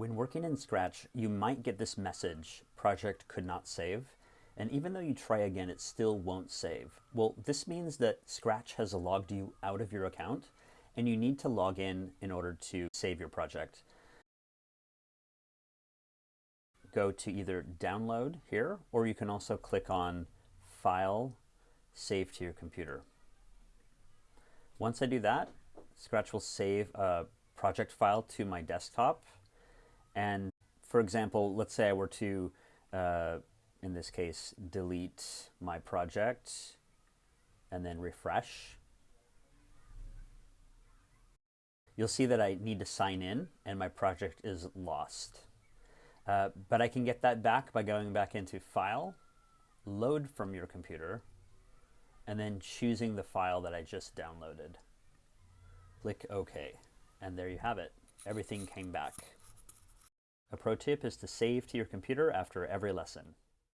When working in Scratch, you might get this message, project could not save, and even though you try again, it still won't save. Well, this means that Scratch has logged you out of your account, and you need to log in in order to save your project. Go to either download here, or you can also click on File, Save to your computer. Once I do that, Scratch will save a project file to my desktop and for example, let's say I were to, uh, in this case, delete my project and then refresh. You'll see that I need to sign in and my project is lost. Uh, but I can get that back by going back into File, Load from your computer, and then choosing the file that I just downloaded. Click OK, and there you have it. Everything came back. A pro tip is to save to your computer after every lesson.